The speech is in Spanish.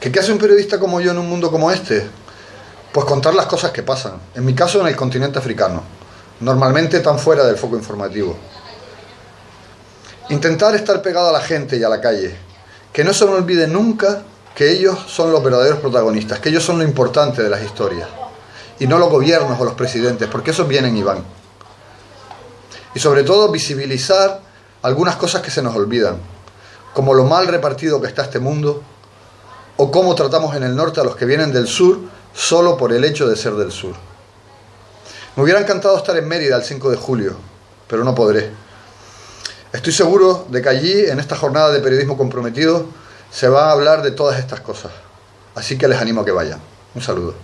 ¿Que ¿Qué hace un periodista como yo en un mundo como este? Pues contar las cosas que pasan. En mi caso, en el continente africano. Normalmente tan fuera del foco informativo. Intentar estar pegado a la gente y a la calle. Que no se me olvide nunca que ellos son los verdaderos protagonistas, que ellos son lo importante de las historias. Y no los gobiernos o los presidentes, porque esos vienen y van. Y sobre todo visibilizar algunas cosas que se nos olvidan, como lo mal repartido que está este mundo, o cómo tratamos en el norte a los que vienen del sur solo por el hecho de ser del sur. Me hubiera encantado estar en Mérida el 5 de julio, pero no podré. Estoy seguro de que allí, en esta jornada de periodismo comprometido, se va a hablar de todas estas cosas. Así que les animo a que vayan. Un saludo.